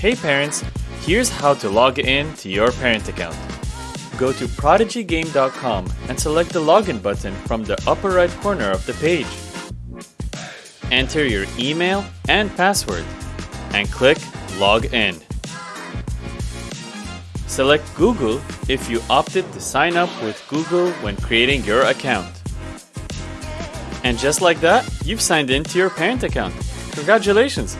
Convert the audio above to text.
Hey parents, here's how to log in to your parent account. Go to prodigygame.com and select the login button from the upper right corner of the page. Enter your email and password and click Log In. Select Google if you opted to sign up with Google when creating your account. And just like that, you've signed in to your parent account. Congratulations!